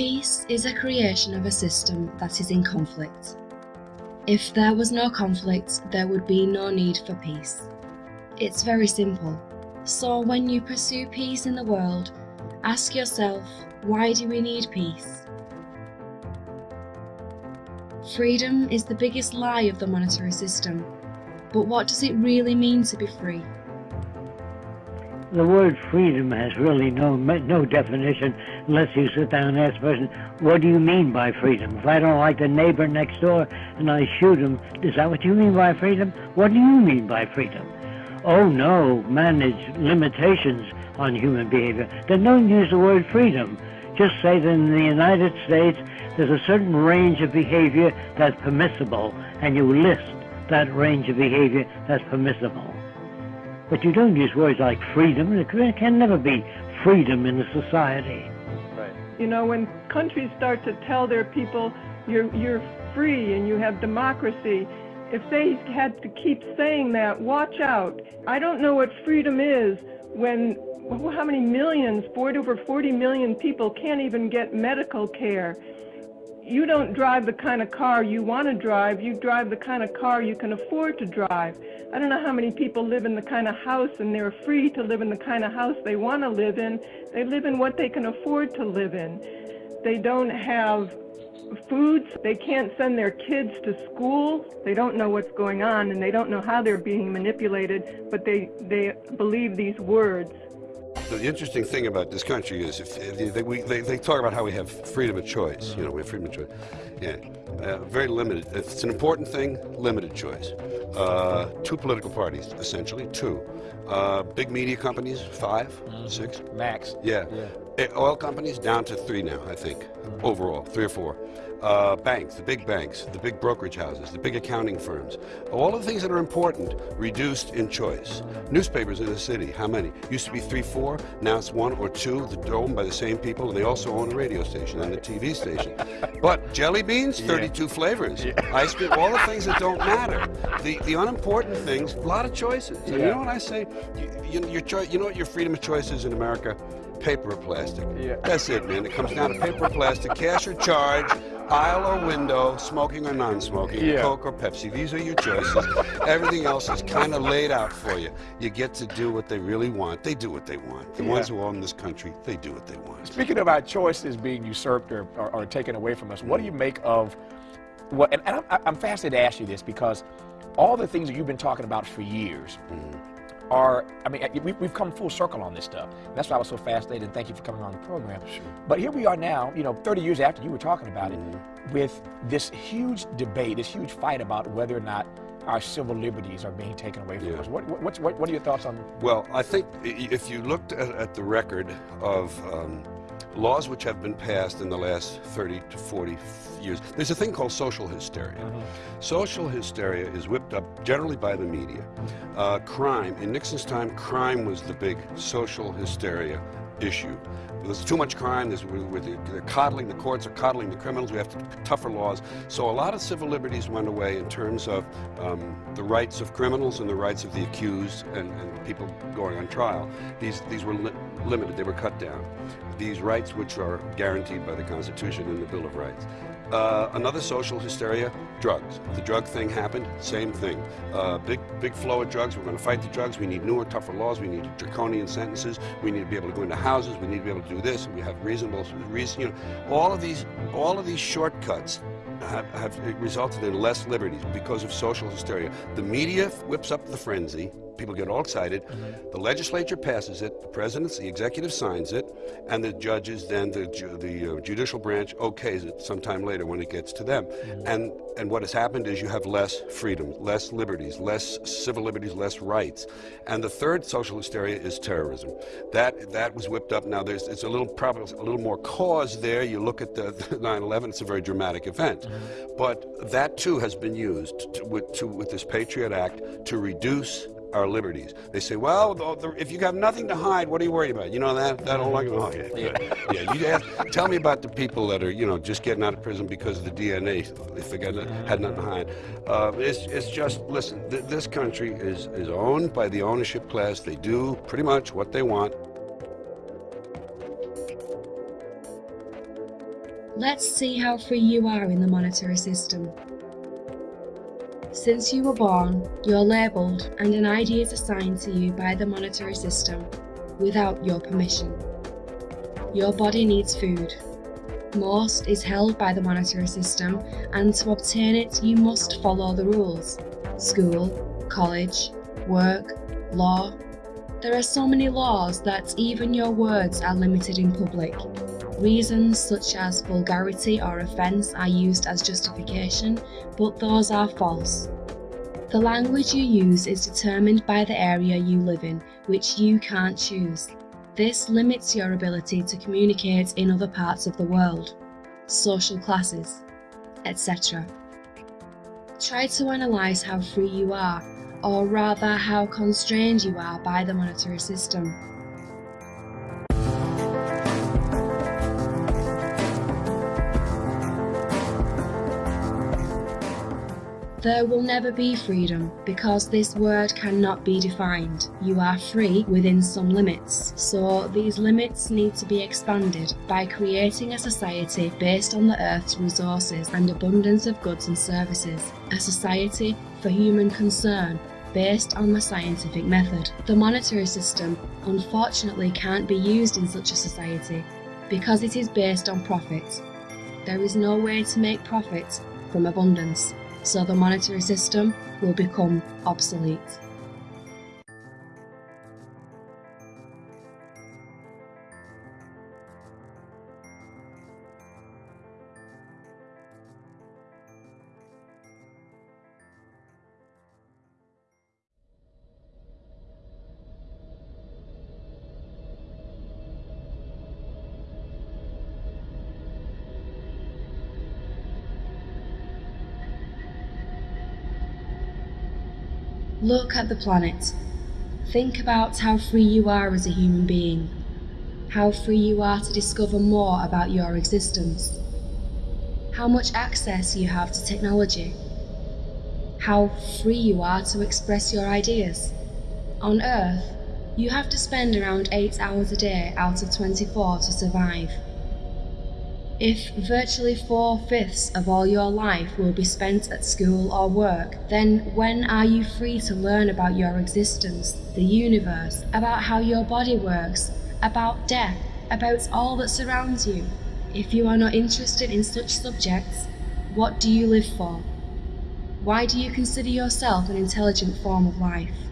Peace is a creation of a system that is in conflict. If there was no conflict, there would be no need for peace. It's very simple. So when you pursue peace in the world, ask yourself, why do we need peace? Freedom is the biggest lie of the monetary system. But what does it really mean to be free? The word freedom has really no no definition unless you sit down and ask a person, what do you mean by freedom? If I don't like the neighbor next door and I shoot him, is that what you mean by freedom? What do you mean by freedom? Oh no, manage limitations on human behavior. Then don't use the word freedom. Just say that in the United States there's a certain range of behavior that's permissible and you list that range of behavior that's permissible. But you don't use words like freedom. There can never be freedom in a society. You know, when countries start to tell their people you're you're free and you have democracy, if they had to keep saying that, watch out. I don't know what freedom is when how many millions, 40 over 40 million people can't even get medical care you don't drive the kind of car you want to drive, you drive the kind of car you can afford to drive. I don't know how many people live in the kind of house and they're free to live in the kind of house they want to live in. They live in what they can afford to live in. They don't have foods. They can't send their kids to school. They don't know what's going on and they don't know how they're being manipulated, but they, they believe these words. The interesting thing about this country is if, if they, we, they, they, talk about how we have freedom of choice. You know, we have freedom of choice. Yeah, uh, very limited. It's an important thing, limited choice. Uh, two political parties, essentially, two. Uh, big media companies, 5 mm -hmm. six. Max. Yeah. yeah. Eh, oil companies down to three now, I think, overall, three or four uh, banks, the big banks, the big brokerage houses, the big accounting firms, all of the things that are important reduced in choice. Newspapers in the city, how many? Used to be three, four, now it's one or two are owned by the same people, and they also own a radio station and a TV station. But jelly beans, 32 yeah. flavors. Yeah. Ice cream, all the things that don't matter. The, the unimportant things, a lot of choices. Yeah. you know what I say? You, you, your you know what your freedom of choice is in America? Paper or plastic. Yeah. That's it, man. It comes down to paper or plastic, cash or charge, aisle or window, smoking or non-smoking, yeah. Coke or Pepsi. These are your choices. Everything else is kind of laid out for you. You get to do what they really want. They do what they want. The yeah. ones who own this country, they do what they want. Speaking of our choices being usurped or, or, or taken away from us, what do you make of what, and, and I'm, I'm fascinated to ask you this because all the things that you've been talking about for years, mm are, I mean, we, have come full circle on this stuff. And that's why I was so fascinated, and thank you for coming on the program. Sure. But here we are now, you know, 30 years after you were talking about mm -hmm. it, mm-hmm. with this huge debate, this huge fight about whether or not our civil liberties are being taken away from yeah. us. What, what, what, what, are your thoughts on Well, I think if you looked at, at the record of um, laws which have been passed in the last 30 to 40 years. There's a thing called social hysteria. Mm -hmm. Social hysteria is whipped up generally by the media. Uh, crime, in Nixon's time, crime was the big social hysteria issue. There's too much crime, there's, they're coddling, the courts are coddling the criminals, we have to, tougher laws. So a lot of civil liberties went away in terms of um, the rights of criminals and the rights of the accused and, and people going on trial. These, these were li limited, they were cut down. These rights which are guaranteed by the Constitution and the Bill of Rights. Uh, another social hysteria, drugs. The drug thing happened, same thing. Uh, big, big flow of drugs. We're going to fight the drugs. We need newer, tougher laws. We need draconian sentences. We need to be able to go into houses. We need to be able to do this. We have reasonable, reason, you know, all of these, all of these shortcuts have, have resulted in less liberties because of social hysteria. The media whips up the frenzy people get all excited. Mm -hmm. The legislature passes it, the president, the executive signs it, and the judges, then the, the uh, judicial branch okays it sometime later when it gets to them. Mm -hmm. And, and what has happened is you have less freedom, less liberties, less civil liberties, less rights. And the third social hysteria is terrorism. That, that was whipped up. Now, there's, it's a little, probably a little more cause there. You look at the 9-11, it's a very dramatic event. Mm -hmm. But that, too, has been used to, with, to, with this Patriot Act to reduce our liberties. They say, well, the, the, if you have nothing to hide, what are you worried about? You know that? That whole argument? Oh, yeah. Yeah. yeah you ask, tell me about the people that are, you know, just getting out of prison because of the DNA, if they got, had nothing to hide. Uh, it's, it's just, listen, th this country is, is owned by the ownership class. They do pretty much what they want. Let's see how free you are in the monetary system. Since you were born, you're labelled and an ID is assigned to you by the monetary system without your permission. Your body needs food. Most is held by the monetary system and to obtain it you must follow the rules. School, college, work, law. There are so many laws that even your words are limited in public. Reasons such as vulgarity or offence are used as justification, but those are false. The language you use is determined by the area you live in, which you can't choose. This limits your ability to communicate in other parts of the world, social classes, etc. Try to analyse how free you are, or rather how constrained you are by the monetary system. There will never be freedom because this word cannot be defined. You are free within some limits, so these limits need to be expanded by creating a society based on the Earth's resources and abundance of goods and services, a society for human concern based on the scientific method. The monetary system unfortunately can't be used in such a society because it is based on profit. There is no way to make profit from abundance so the monetary system will become obsolete. Look at the planet. Think about how free you are as a human being. How free you are to discover more about your existence. How much access you have to technology. How free you are to express your ideas. On Earth, you have to spend around 8 hours a day out of 24 to survive. If virtually four-fifths of all your life will be spent at school or work, then when are you free to learn about your existence, the universe, about how your body works, about death, about all that surrounds you? If you are not interested in such subjects, what do you live for? Why do you consider yourself an intelligent form of life?